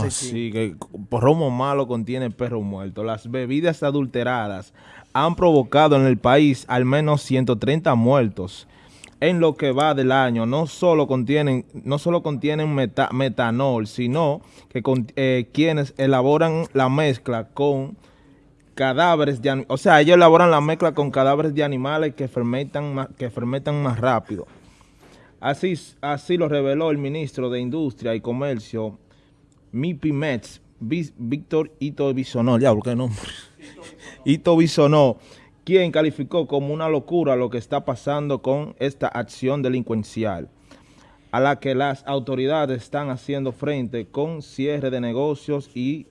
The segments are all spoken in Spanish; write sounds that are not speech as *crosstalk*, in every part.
Así que romo malo contiene perro muerto. Las bebidas adulteradas han provocado en el país al menos 130 muertos en lo que va del año. No solo contienen, no solo contienen metanol, sino que eh, quienes elaboran la mezcla con cadáveres de o sea, ellos elaboran la mezcla con cadáveres de animales que fermentan que fermentan más rápido. Así, así lo reveló el ministro de Industria y Comercio, MIPIMEX, Víctor Ito Bisonó, ya, ¿por qué nombre? *laughs* Ito Bisonó, quien calificó como una locura lo que está pasando con esta acción delincuencial, a la que las autoridades están haciendo frente con cierre de negocios y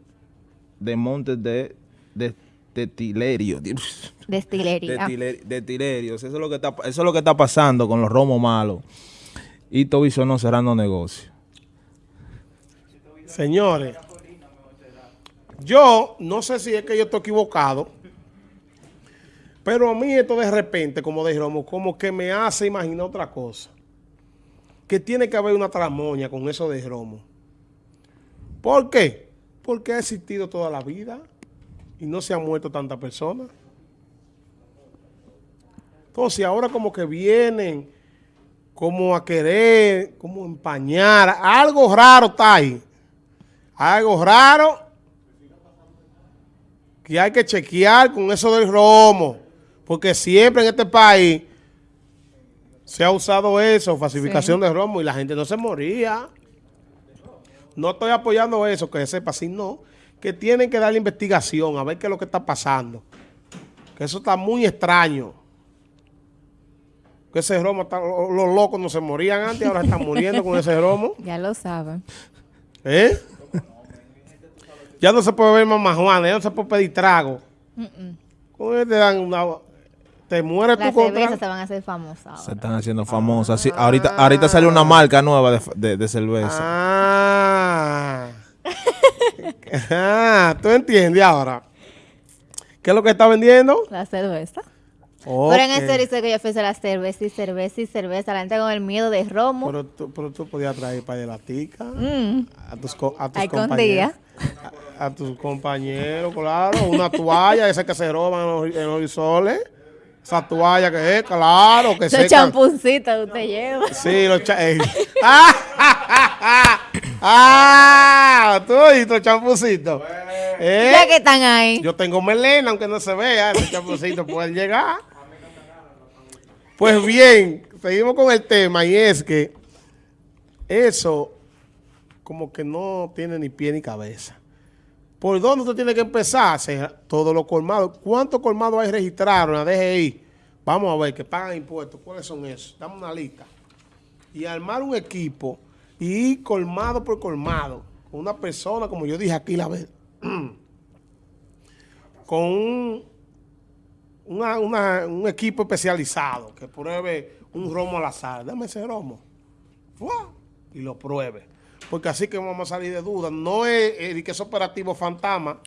de montes de, de destilerio. *laughs* Destilería. Eso es, lo que está, eso es lo que está pasando con los romos malos y no cerrando negocios. Señores, yo no sé si es que yo estoy equivocado, pero a mí esto de repente, como dijéramos, como que me hace imaginar otra cosa. Que tiene que haber una tramoña con eso de Romo. ¿Por qué? Porque ha existido toda la vida y no se han muerto tantas personas. Entonces ahora como que vienen como a querer, como empañar. Algo raro está ahí. Algo raro que hay que chequear con eso del romo. Porque siempre en este país se ha usado eso, falsificación de romo, y la gente no se moría. No estoy apoyando eso, que sepa, sino que tienen que dar la investigación, a ver qué es lo que está pasando. Que eso está muy extraño que ese romo, los locos no se morían antes, ahora están muriendo con ese romo. *laughs* Ya lo saben. ¿Eh? Ya no se puede ver mamá Juana, ya no se puede pedir trago. ¿Cómo te dan una... Te mueres tú con cervezas se van a hacer famosas Se están haciendo famosas. ahorita, ahorita sale una marca nueva de, de, cerveza. Ah. *laughs* ah. ¿Tú entiendes ahora? ¿Qué es lo que está vendiendo? La cerveza. Pero en ese dice que yo ofrece la cerveza y cerveza y cerveza. La gente con el miedo de romo. Pero tú, pero tú podías traer para la tica mm. a tus, a tus compañeros. A, tus compañeros, claro. Una toalla, esa que se roban en los, en soles. Esa toalla que es, claro, que Los champuncitos usted lleva. Sí, los champuncitos. *laughs* ¡Ah! ¡Ah! ¿Tú oíste los champucitos? ¿Eh? Ya que están ahí. Yo tengo melena, aunque no se vea. Los champucitos pueden llegar. Pues bien, seguimos con el tema y es que eso como que no tiene ni pie ni cabeza. ¿Por dónde usted tiene que empezar? Todos los colmados. ¿Cuántos colmados hay registrados en la DGI? Vamos a ver, que pagan impuestos. ¿Cuáles son esos? Dame una lista. Y armar un equipo y ir colmado por colmado. Con una persona, como yo dije aquí la vez, *clears throat* con un equipo especializado que pruebe un romo al azar. Dame ese romo. Y lo pruebe. Porque así que vamos a salir de dudas. No es, que es operativo fantasma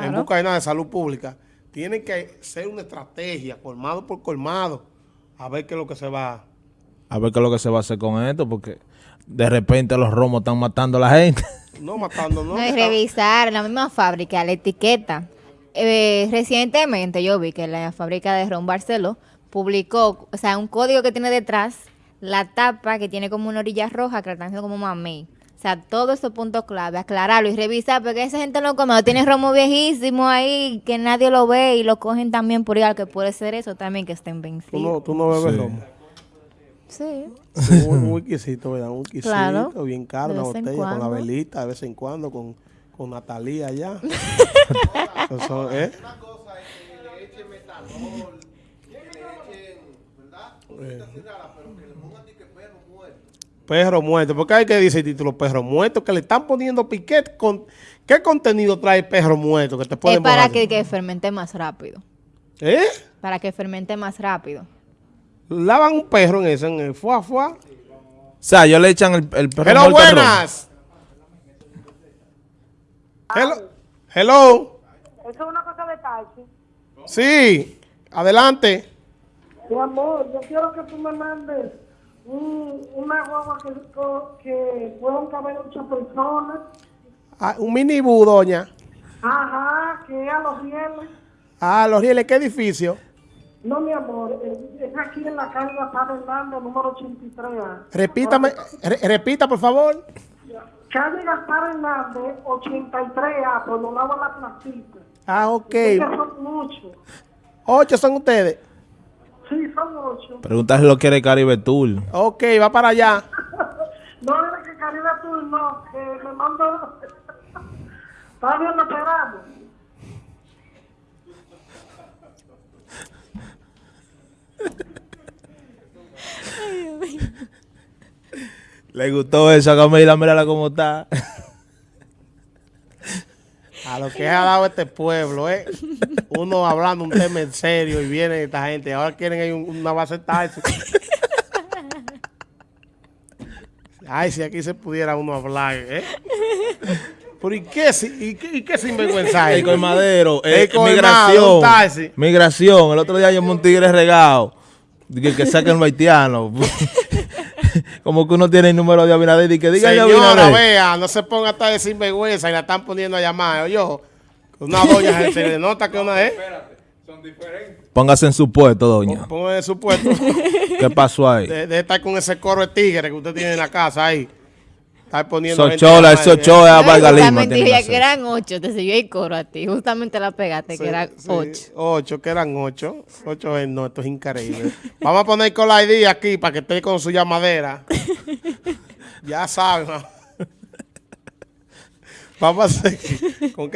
en busca de nada de salud pública. Tiene que ser una estrategia, colmado por colmado, a ver qué es lo que se va a ver qué es lo que se va a hacer con esto, porque de repente los romos están matando a la gente. *laughs* No, matando, no. No, es revisar la misma fábrica, la etiqueta, eh, recientemente yo vi que la fábrica de Ron Barceló publicó, o sea, un código que tiene detrás la tapa que tiene como una orilla roja que la están haciendo como mamey. O sea, todos esos puntos clave, aclararlo y revisar, porque esa gente no come, tiene romo viejísimo ahí que nadie lo ve y lo cogen también por igual, que puede ser eso también que estén vencidos. ¿Tú no, tú no bebes romo? Sí. Un whiskycito, ¿verdad? Un whiskycito bien caro, una botella con la velita de vez en cuando, con, con Natalia allá. *laughs* Eso, ¿eh? Una cosa es que le echen metanol, que le echen, ¿verdad? Cositas raras, pero que le pongan que perro muerto. Perro muerto, porque hay que decir el título perro muerto, que le están poniendo piquet con... ¿Qué contenido trae perro muerto? Que te es para que, que, fermente más rápido. ¿Eh? Para que fermente más rápido. Lavan un perro en ese, en el fuá, fuá. O sea, ellos le echan el, el perro Pero buenas. Hello. Hello. Eso es una cosa de taxi. Sí, adelante. Mi amor, yo quiero que tú me mandes un, una guagua que, que puedan caber muchas personas. Ah, un minibú, doña. Ajá, que a los viernes. Ah, los rieles, ¿qué edificio? No, mi amor, eh, es aquí en la calle Gaspar Hernández, número 83A. Repítame, re- repita, por favor. Calle Gaspar Hernández, 83A, por los lados de la placita. Ah, ok. Son muchos. Ocho son ustedes. Sí, son ocho. Pregúntale si lo quiere Caribe Tour. Ok, va para allá. *laughs* No es que Caribe tú no, que me mando. Está bien esperando. Le gustó eso a Camila, mírala cómo está. *laughs* A lo que ha dado este pueblo, ¿eh? Uno hablando un tema en serio y viene esta gente. Ahora quieren un- una base taxi. Ay, si aquí se pudiera uno hablar, ¿eh? Pero ¿y qué, y qué, y qué sinvergüenza es? El colmadero, El eh, colmado, migración. taxi. Migración. El otro día un tigre regado. Que, que saquen los haitianos. *laughs* Como que uno tiene el número de Abinader y que diga Señora, vea, no se ponga hasta de sinvergüenza y la están poniendo a llamar. Yo, una *laughs* doña se, le nota que una es. Póngase en su puesto, doña. Ponga en su puesto. *laughs* ¿Qué pasó ahí? de, de estar con ese coro de tigre que usted tiene en la casa ahí. Estar poniendo. Sochola, ¿eh? Sochola, Vargas Lima. justamente dije que eran ocho, te siguió el coro a ti. Justamente la pegaste, Sí, que eran sí, ocho. Ocho, que eran ocho. Ocho es no, esto es increíble. Vamos a poner con la ID aquí para que esté con su llamadera. *laughs* ya saben. *laughs* Vamos a seguir. ¿Con qué